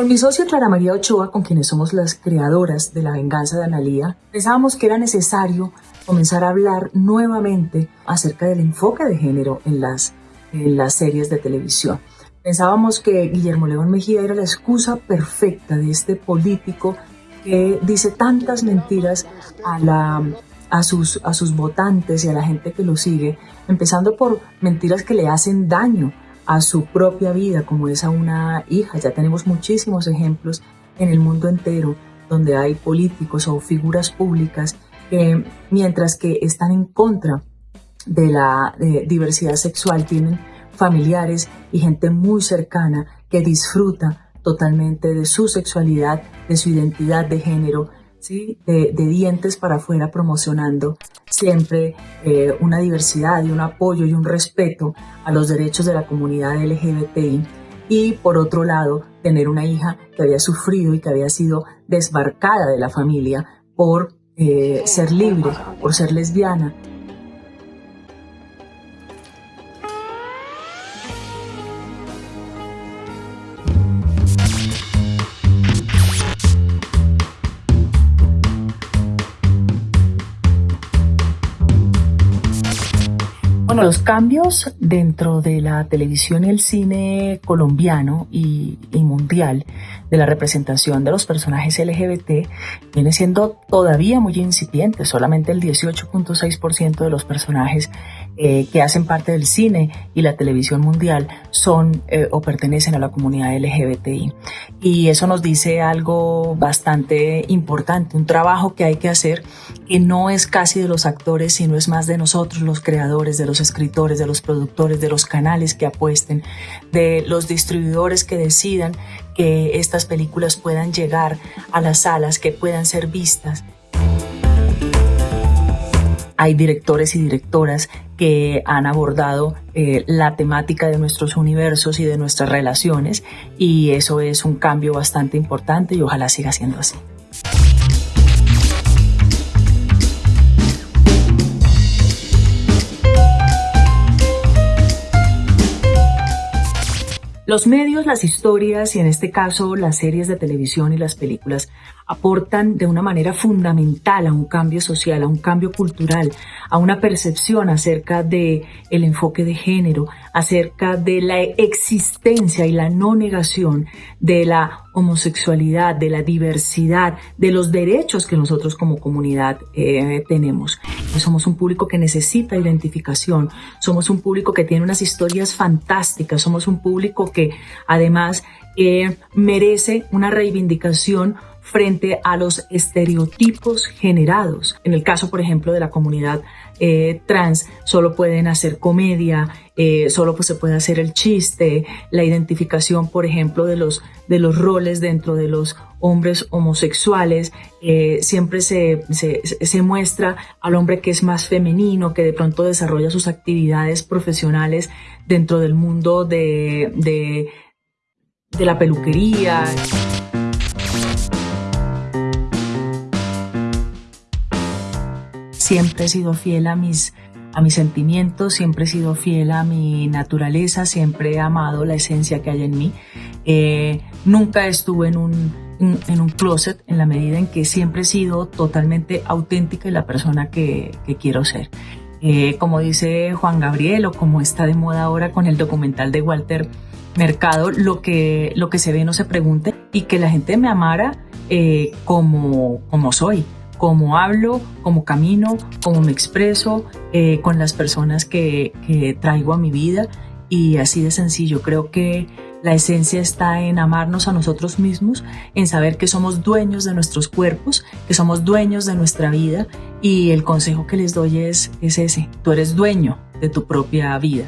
Con mi socia Clara María Ochoa, con quienes somos las creadoras de La Venganza de Analía, pensábamos que era necesario comenzar a hablar nuevamente acerca del enfoque de género en las, en las series de televisión. Pensábamos que Guillermo León Mejía era la excusa perfecta de este político que dice tantas mentiras a, la, a, sus, a sus votantes y a la gente que lo sigue, empezando por mentiras que le hacen daño a su propia vida, como es a una hija. Ya tenemos muchísimos ejemplos en el mundo entero donde hay políticos o figuras públicas que mientras que están en contra de la diversidad sexual tienen familiares y gente muy cercana que disfruta totalmente de su sexualidad, de su identidad de género, ¿sí? de, dientes para afuera promocionando siempre eh, una diversidad y un apoyo y un respeto a los derechos de la comunidad LGBTI. Y por otro lado, tener una hija que había sufrido y que había sido desbarcada de la familia por eh, ser libre, por ser lesbiana, Los cambios dentro de la televisión y el cine colombiano y, mundial de la representación de los personajes LGBT viene siendo todavía muy incipiente. Solamente el 18.6% de los personajes eh, que hacen parte del cine y la televisión mundial son eh, o pertenecen a la comunidad LGBTI. Y eso nos dice algo bastante importante, un trabajo que hay que hacer que no es casi de los actores, sino es más de nosotros, los creadores, de los escritores, de los productores, de los canales que apuesten, de los distribuidores que decidan que estas películas puedan llegar a las salas, que puedan ser vistas hay directores y directoras que han abordado eh, la temática de nuestros universos y de nuestras relaciones y eso es un cambio bastante importante y ojalá siga siendo así. Los medios, las historias y en este caso las series de televisión y las películas aportan de una manera fundamental a un cambio social, a un cambio cultural, a una percepción acerca de el enfoque de género, acerca de la existencia y la no negación de la homosexualidad, de la diversidad, de los derechos que nosotros como comunidad eh, tenemos. Somos un público que necesita identificación, somos un público que tiene unas historias fantásticas, somos un público que además eh, merece una reivindicación frente a los estereotipos generados. En el caso, por ejemplo, de la comunidad eh, trans, solo pueden hacer comedia, eh, solo pues, se puede hacer el chiste, la identificación, por ejemplo, de los, de los roles dentro de los hombres homosexuales, eh, siempre se, se, muestra al hombre que es más femenino, que de pronto desarrolla sus actividades profesionales dentro del mundo de, de, de la peluquería. Siempre he sido fiel a mis, a mis sentimientos, siempre he sido fiel a mi naturaleza, siempre he amado la esencia que hay en mí. Eh, nunca estuve en un, en, un closet en la medida en que siempre he sido totalmente auténtica y la persona que, quiero ser. Eh, como dice Juan Gabriel o como está de moda ahora con el documental de Walter Mercado, lo que, lo que se ve no se pregunte y que la gente me amara eh, como, como soy cómo hablo, cómo camino, cómo me expreso eh, con las personas que, que traigo a mi vida y así de sencillo. Creo que la esencia está en amarnos a nosotros mismos, en saber que somos dueños de nuestros cuerpos, que somos dueños de nuestra vida y el consejo que les doy es, es ese, tú eres dueño de tu propia vida.